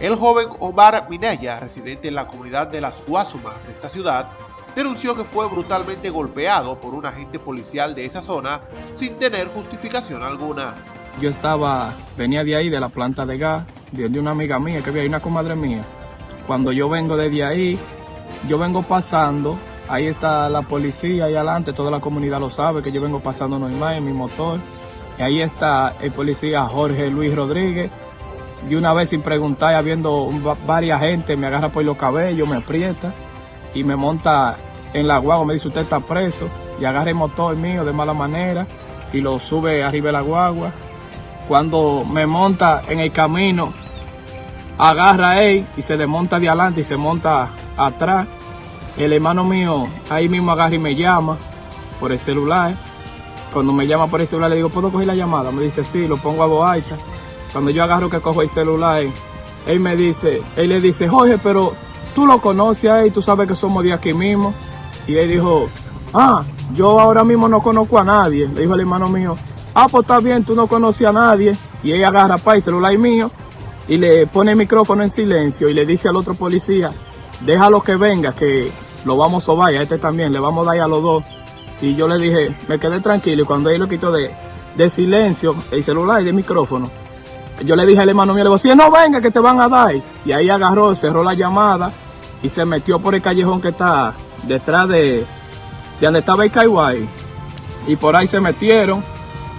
El joven Omar Minaya, residente en la comunidad de Las Guasumas de esta ciudad, denunció que fue brutalmente golpeado por un agente policial de esa zona sin tener justificación alguna. Yo estaba, venía de ahí, de la planta de gas, de una amiga mía que había ahí, una comadre mía. Cuando yo vengo desde ahí, yo vengo pasando, ahí está la policía ahí adelante, toda la comunidad lo sabe que yo vengo pasando normal en mi motor. Y ahí está el policía Jorge Luis Rodríguez. Y una vez sin preguntar, habiendo varias gente, me agarra por los cabellos, me aprieta y me monta en la guagua, me dice usted está preso y agarra el motor mío de mala manera y lo sube arriba de la guagua. Cuando me monta en el camino, agarra él y se desmonta de adelante y se monta atrás. El hermano mío ahí mismo agarra y me llama por el celular. Cuando me llama por el celular le digo, ¿puedo coger la llamada? Me dice, sí, lo pongo a voz alta. Cuando yo agarro que cojo el celular, él me dice, él le dice, Jorge, pero tú lo conoces ahí, tú sabes que somos de aquí mismo. Y él dijo, ah, yo ahora mismo no conozco a nadie. Le dijo el hermano mío, ah, pues está bien, tú no conoces a nadie. Y ella agarra para el celular mío y le pone el micrófono en silencio y le dice al otro policía, déjalo que venga, que lo vamos a sobar, a este también, le vamos a dar a los dos. Y yo le dije, me quedé tranquilo y cuando él lo quitó de, de silencio, el celular y de micrófono, yo le dije al hermano mío, le digo, si no venga que te van a dar. Y ahí agarró, cerró la llamada y se metió por el callejón que está detrás de, de donde estaba el Kaiwai. Y por ahí se metieron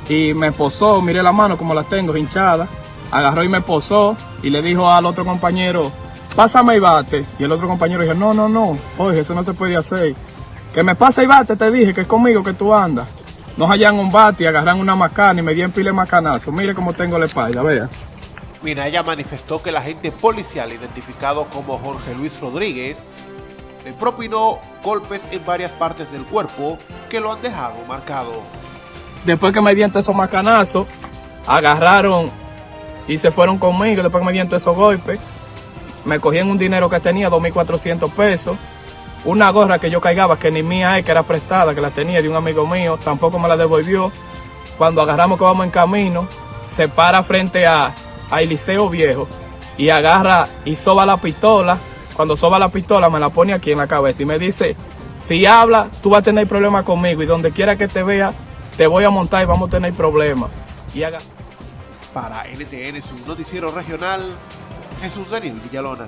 y me posó, miré la mano como la tengo hinchada. Agarró y me posó y le dijo al otro compañero, pásame y bate. Y el otro compañero dijo, no, no, no, oye, eso no se puede hacer. Que me pase y bate, te dije que es conmigo que tú andas. Nos hallan un bate y agarran una macana y me dieron pile macanazo. Mire cómo tengo la espalda, vea. Minaya manifestó que el agente policial identificado como Jorge Luis Rodríguez le propinó golpes en varias partes del cuerpo que lo han dejado marcado. Después que me dieron esos macanazos, agarraron y se fueron conmigo. Después que me dieron esos golpes, me cogían un dinero que tenía, 2.400 pesos. Una gorra que yo caigaba, que ni mía es, que era prestada, que la tenía de un amigo mío, tampoco me la devolvió. Cuando agarramos que vamos en camino, se para frente a, Eliseo Viejo y agarra y soba la pistola cuando soba la pistola me la pone aquí en la cabeza y me dice, si habla, tú vas a tener problemas conmigo y donde quiera que te vea, te voy a montar y vamos a tener problemas. Y haga... Para NTN, su noticiero regional, Jesús Daniel Villalona.